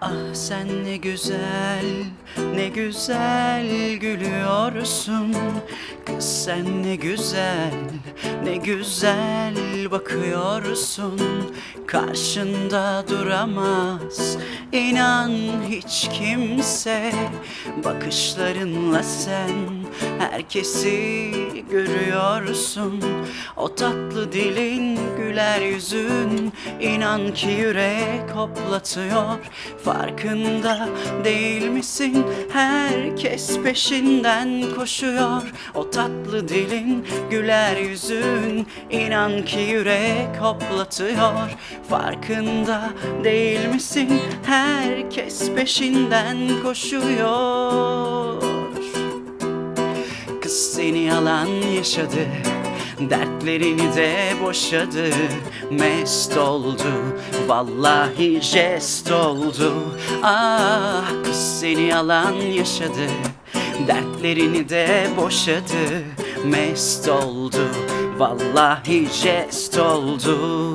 Ah sen ne güzel, ne güzel gülüyorsun. Kız sen ne güzel, ne güzel bakıyorsun. Karşında duramaz inan hiç kimse. Bakışlarınla sen herkesi görüyorsun. O tatlı dilin, güler yüzün inan ki yürek hoplatıyor. Farkında değil misin? Herkes peşinden koşuyor. O tatlı dilin, güler yüzün inan ki yürek hoplatıyor. Farkında değil misin? Herkes peşinden koşuyor. Kız seni yalan yaşadı Dertlerini de boşadı Mest oldu. Vallahi jest oldu. Ah kız seni yalan yaşadı. Dertlerini de boşadı Mest oldu. Vallahi jest oldu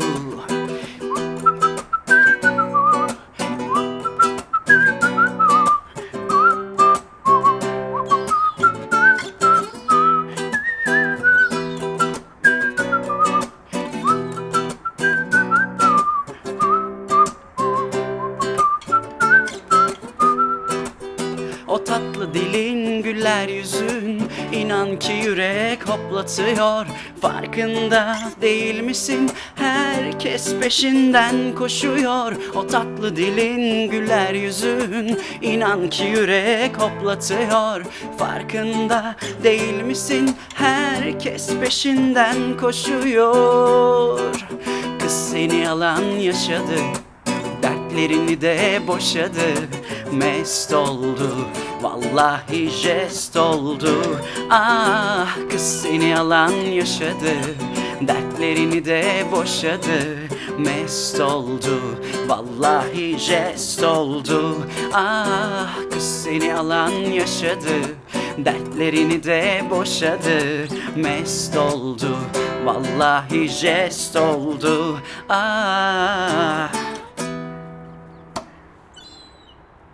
O tatlı dilin güller yüzün inan ki yürek hoplatıyor. Farkında değil misin? Herkes peşinden koşuyor. O tatlı dilin güller yüzün inan ki yürek hoplatıyor. Farkında değil misin? Herkes peşinden koşuyor. Kız seni yalan yaşadı Dertlerini de boşadı Mest oldu. Vallahi jest oldu. Ah kız seni yalan yaşadı. Dertlerini de boşadı. Mest oldu. Vallahi jest oldu. Ah kız seni yalan yaşadı. Dertlerini de boşadı. Mest oldu. Vallahi jest oldu. Ah